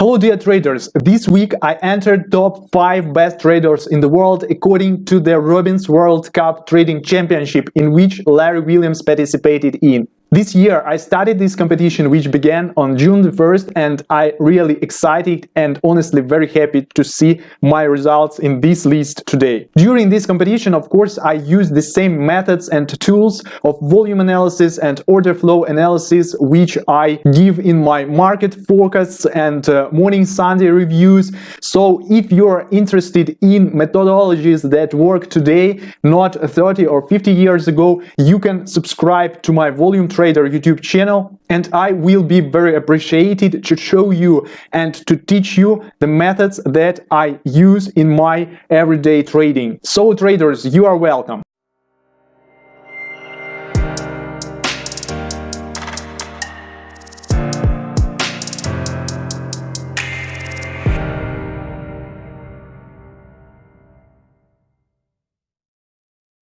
Hello dear traders, this week I entered top 5 best traders in the world according to the Robbins World Cup Trading Championship in which Larry Williams participated in. This year I started this competition which began on June the 1st and I really excited and honestly very happy to see my results in this list today. During this competition of course I used the same methods and tools of volume analysis and order flow analysis which I give in my market forecasts and uh, morning Sunday reviews. So if you're interested in methodologies that work today, not 30 or 50 years ago, you can subscribe to my volume Trader YouTube channel and I will be very appreciated to show you and to teach you the methods that I use in my everyday trading. So traders, you are welcome.